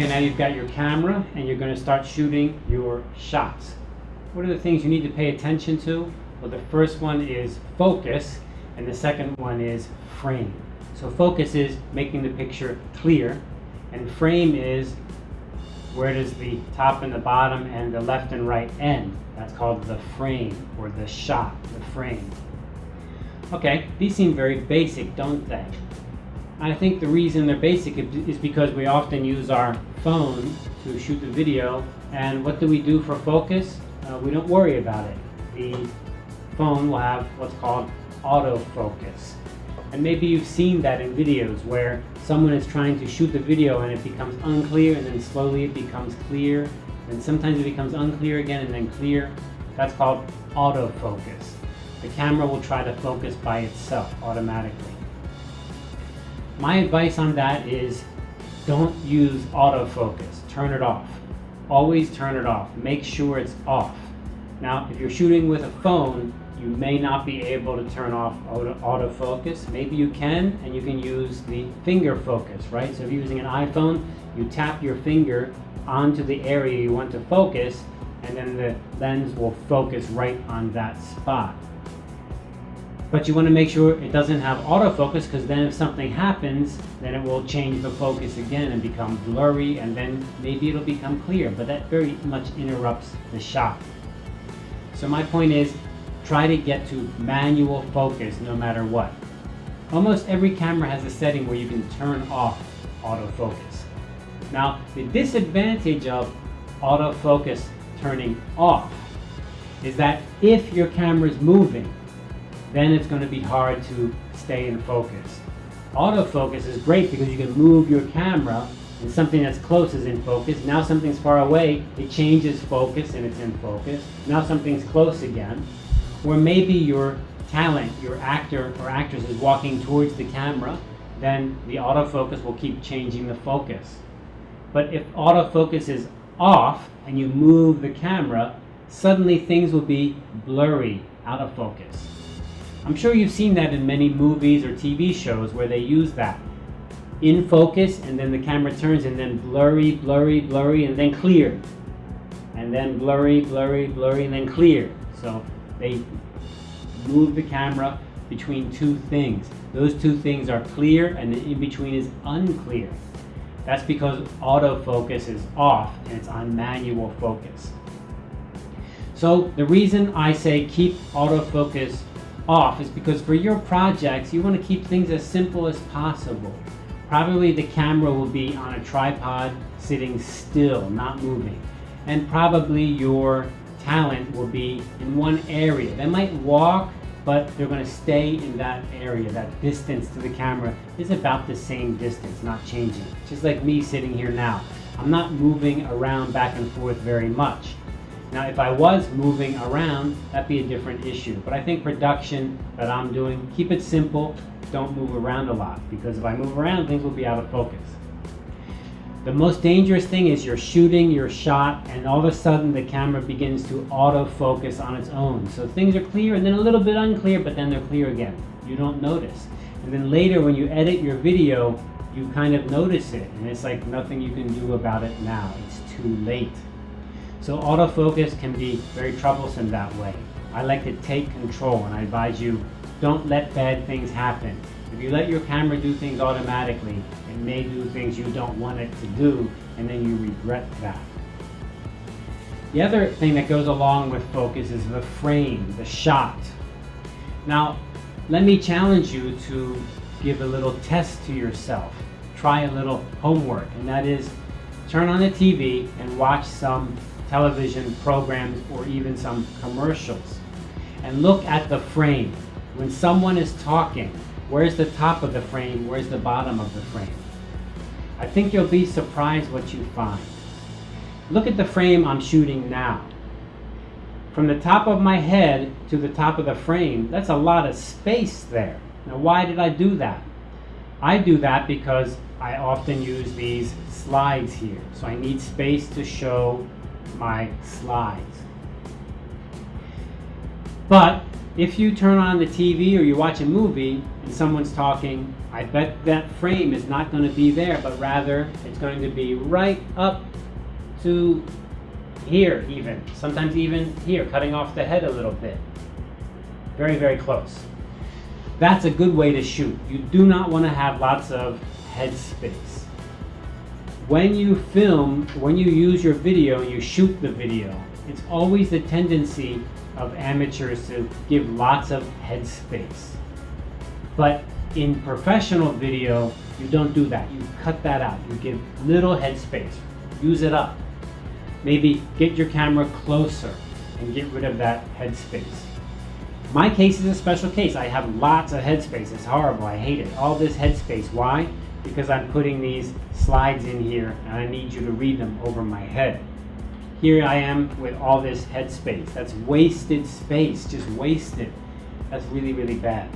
Okay, now you've got your camera and you're going to start shooting your shots. What are the things you need to pay attention to? Well, the first one is focus, and the second one is frame. So focus is making the picture clear, and frame is where does the top and the bottom and the left and right end. That's called the frame or the shot, the frame. Okay, these seem very basic, don't they? I think the reason they're basic is because we often use our phone to shoot the video, and what do we do for focus? Uh, we don't worry about it. The phone will have what's called autofocus. And maybe you've seen that in videos where someone is trying to shoot the video and it becomes unclear and then slowly it becomes clear and sometimes it becomes unclear again and then clear. That's called autofocus. The camera will try to focus by itself automatically. My advice on that is don't use autofocus. Turn it off. Always turn it off. Make sure it's off. Now, if you're shooting with a phone, you may not be able to turn off auto autofocus. Maybe you can, and you can use the finger focus, right? So if you're using an iPhone, you tap your finger onto the area you want to focus, and then the lens will focus right on that spot. But you want to make sure it doesn't have autofocus because then if something happens, then it will change the focus again and become blurry and then maybe it'll become clear, but that very much interrupts the shot. So my point is, try to get to manual focus no matter what. Almost every camera has a setting where you can turn off autofocus. Now, the disadvantage of autofocus turning off is that if your camera is moving, then it's going to be hard to stay in focus. Autofocus is great because you can move your camera and something that's close is in focus. Now something's far away, it changes focus and it's in focus. Now something's close again. Or maybe your talent, your actor or actress is walking towards the camera, then the autofocus will keep changing the focus. But if autofocus is off and you move the camera, suddenly things will be blurry, out of focus. I'm sure you've seen that in many movies or TV shows where they use that. In focus, and then the camera turns, and then blurry, blurry, blurry, and then clear. And then blurry, blurry, blurry, and then clear. So they move the camera between two things. Those two things are clear, and the in between is unclear. That's because autofocus is off and it's on manual focus. So the reason I say keep autofocus off is because for your projects, you want to keep things as simple as possible. Probably the camera will be on a tripod sitting still, not moving. And probably your talent will be in one area. They might walk, but they're going to stay in that area. That distance to the camera is about the same distance, not changing. Just like me sitting here now. I'm not moving around back and forth very much. Now, if I was moving around, that'd be a different issue. But I think production that I'm doing, keep it simple, don't move around a lot. Because if I move around, things will be out of focus. The most dangerous thing is you're shooting your shot and all of a sudden the camera begins to autofocus on its own. So things are clear and then a little bit unclear, but then they're clear again. You don't notice. And then later when you edit your video, you kind of notice it and it's like nothing you can do about it now. It's too late. So autofocus can be very troublesome that way. I like to take control and I advise you, don't let bad things happen. If you let your camera do things automatically, it may do things you don't want it to do and then you regret that. The other thing that goes along with focus is the frame, the shot. Now, let me challenge you to give a little test to yourself. Try a little homework, and that is turn on the TV and watch some television programs or even some commercials. And look at the frame. When someone is talking, where's the top of the frame? Where's the bottom of the frame? I think you'll be surprised what you find. Look at the frame I'm shooting now. From the top of my head to the top of the frame, that's a lot of space there. Now why did I do that? I do that because I often use these slides here. So I need space to show my slides. But if you turn on the TV or you watch a movie and someone's talking, I bet that frame is not going to be there, but rather it's going to be right up to here even, sometimes even here, cutting off the head a little bit. Very, very close. That's a good way to shoot. You do not want to have lots of head space. When you film, when you use your video you shoot the video, it's always the tendency of amateurs to give lots of head space. But in professional video, you don't do that. You cut that out. You give little head space. Use it up. Maybe get your camera closer and get rid of that head space. My case is a special case. I have lots of headspace. It's horrible. I hate it. All this headspace. Why? Because I'm putting these slides in here and I need you to read them over my head. Here I am with all this headspace. That's wasted space, just wasted. That's really, really bad.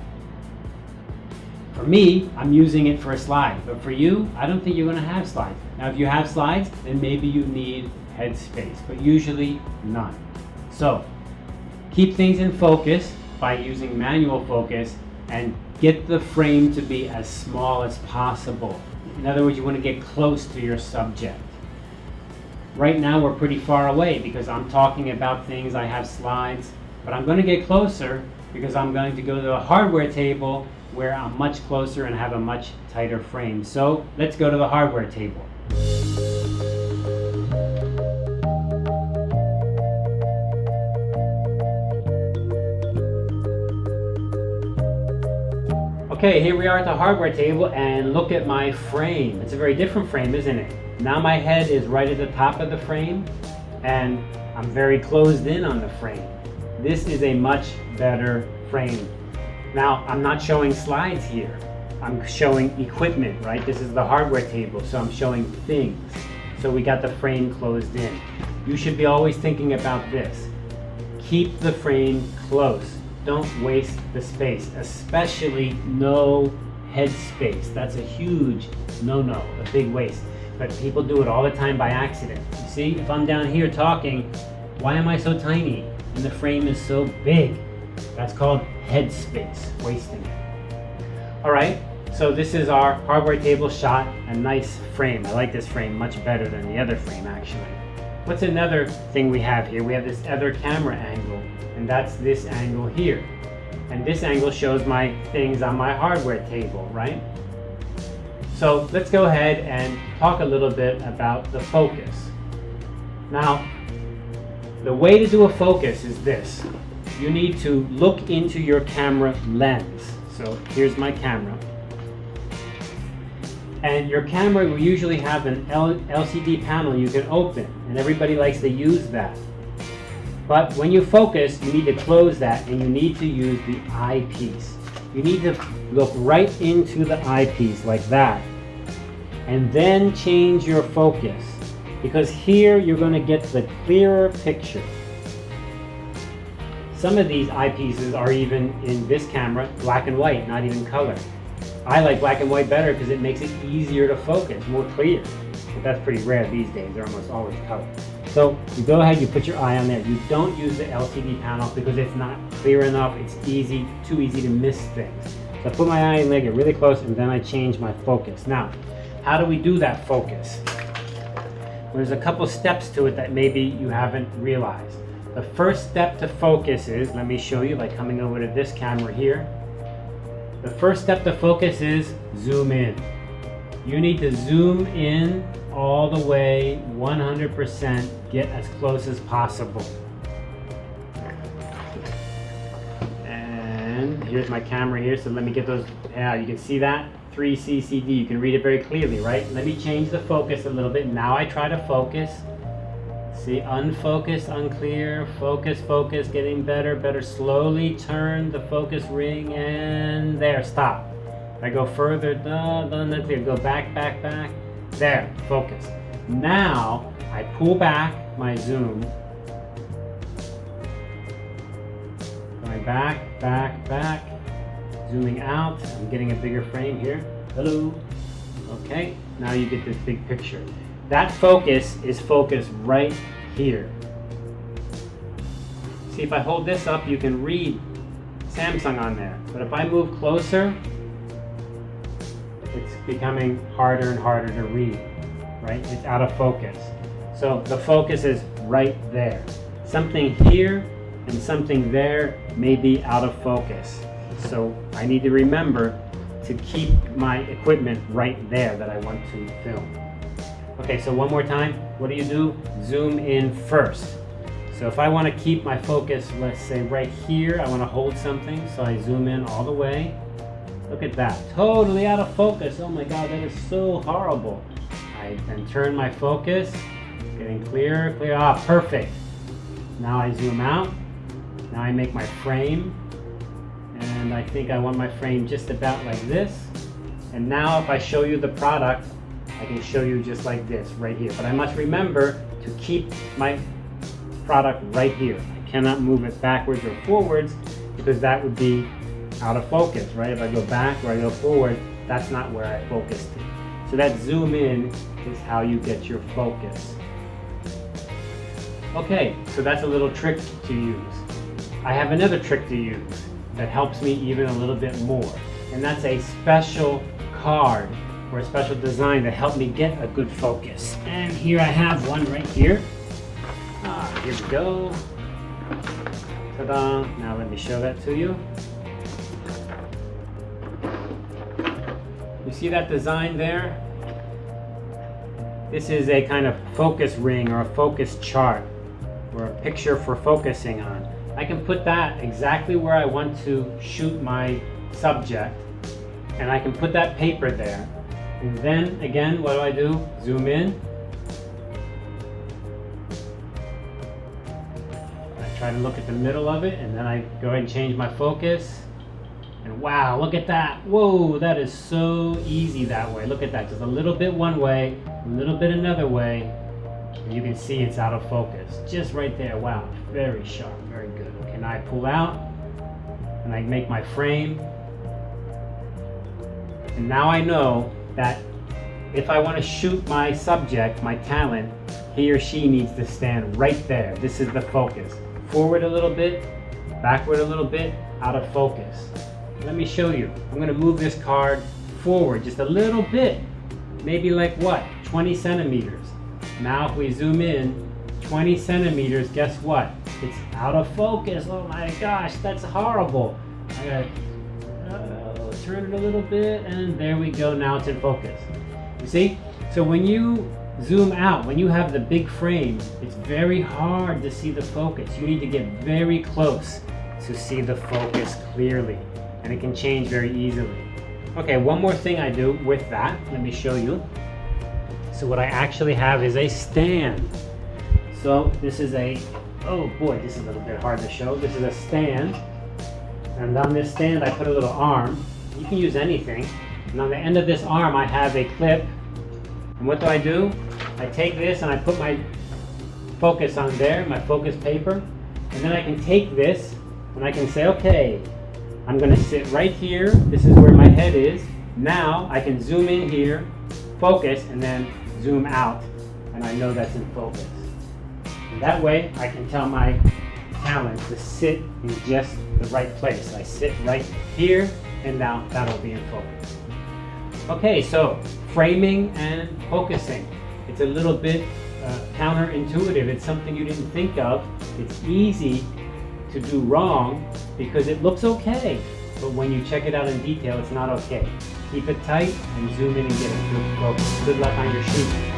For me, I'm using it for a slide, but for you, I don't think you're gonna have slides. Now, if you have slides, then maybe you need headspace, but usually none. So, keep things in focus by using manual focus and get the frame to be as small as possible. In other words, you want to get close to your subject. Right now we're pretty far away because I'm talking about things, I have slides, but I'm going to get closer because I'm going to go to the hardware table where I'm much closer and have a much tighter frame. So let's go to the hardware table. Okay, here we are at the hardware table and look at my frame. It's a very different frame, isn't it? Now my head is right at the top of the frame and I'm very closed in on the frame. This is a much better frame. Now I'm not showing slides here. I'm showing equipment, right? This is the hardware table, so I'm showing things. So we got the frame closed in. You should be always thinking about this. Keep the frame close. Don't waste the space, especially no head space. That's a huge no-no, a big waste. But people do it all the time by accident. You see, if I'm down here talking, why am I so tiny? And the frame is so big. That's called head space, wasting it. All right, so this is our hardware table shot, a nice frame. I like this frame much better than the other frame actually. What's another thing we have here? We have this other camera angle, and that's this angle here. And this angle shows my things on my hardware table, right? So let's go ahead and talk a little bit about the focus. Now, the way to do a focus is this. You need to look into your camera lens. So here's my camera. And your camera will usually have an LCD panel you can open, and everybody likes to use that. But when you focus, you need to close that and you need to use the eyepiece. You need to look right into the eyepiece like that and then change your focus because here you're going to get the clearer picture. Some of these eyepieces are even in this camera black and white, not even color. I like black and white better because it makes it easier to focus, more clear. But that's pretty rare these days, they're almost always color. So you go ahead, you put your eye on there. You don't use the LCD panel because it's not clear enough. It's easy, too easy to miss things. So I put my eye and leg really close and then I change my focus. Now, how do we do that focus? There's a couple steps to it that maybe you haven't realized. The first step to focus is, let me show you by coming over to this camera here. The first step to focus is zoom in. You need to zoom in all the way 100%, get as close as possible. And here's my camera here, so let me get those, yeah, you can see that? 3CCD, you can read it very clearly, right? Let me change the focus a little bit. Now I try to focus. See, unfocused, unclear, focus, focus, getting better, better. Slowly turn the focus ring and there, stop. I go further, no, no, no, clear. Go back, back, back. There, focus. Now, I pull back my zoom. Going back, back, back. Zooming out, I'm getting a bigger frame here. Hello. Okay, now you get this big picture. That focus is focused right here. See, if I hold this up, you can read Samsung on there. But if I move closer, it's becoming harder and harder to read, right? It's out of focus. So the focus is right there. Something here and something there may be out of focus. So I need to remember to keep my equipment right there that I want to film. Okay, so one more time. What do you do? Zoom in first. So if I want to keep my focus, let's say right here, I want to hold something, so I zoom in all the way. Look at that, totally out of focus. Oh my God, that is so horrible. I then turn my focus, getting clearer, clear, ah, perfect. Now I zoom out. Now I make my frame, and I think I want my frame just about like this. And now if I show you the product, I can show you just like this right here. But I must remember to keep my product right here. I cannot move it backwards or forwards because that would be out of focus, right? If I go back or I go forward, that's not where I focused. So that zoom in is how you get your focus. Okay, so that's a little trick to use. I have another trick to use that helps me even a little bit more. And that's a special card or a special design that helped me get a good focus. And here I have one right here. Ah, here we go. Ta-da! Now let me show that to you. See that design there? This is a kind of focus ring or a focus chart or a picture for focusing on. I can put that exactly where I want to shoot my subject and I can put that paper there. And then again, what do I do? Zoom in. I try to look at the middle of it and then I go ahead and change my focus. And wow, look at that. Whoa, that is so easy that way. Look at that, just a little bit one way, a little bit another way. And you can see it's out of focus. Just right there, wow, very sharp, very good. Okay, now I pull out and I make my frame. And now I know that if I want to shoot my subject, my talent, he or she needs to stand right there. This is the focus. Forward a little bit, backward a little bit, out of focus. Let me show you. I'm going to move this card forward just a little bit. Maybe like what? 20 centimeters. Now if we zoom in, 20 centimeters, guess what? It's out of focus. Oh my gosh, that's horrible. I gotta uh, turn it a little bit and there we go. Now it's in focus. You see? So when you zoom out, when you have the big frame, it's very hard to see the focus. You need to get very close to see the focus clearly and it can change very easily. Okay, one more thing I do with that, let me show you. So what I actually have is a stand. So this is a, oh boy, this is a little bit hard to show. This is a stand. And on this stand I put a little arm. You can use anything. And on the end of this arm I have a clip. And what do I do? I take this and I put my focus on there, my focus paper. And then I can take this and I can say, okay, I'm gonna sit right here. This is where my head is. Now I can zoom in here, focus, and then zoom out, and I know that's in focus. And that way I can tell my talent to sit in just the right place. I sit right here, and now that'll be in focus. Okay, so framing and focusing. It's a little bit uh, counterintuitive. It's something you didn't think of. It's easy to do wrong because it looks okay. But when you check it out in detail, it's not okay. Keep it tight and zoom in and get a good focus. Good luck on your shoot.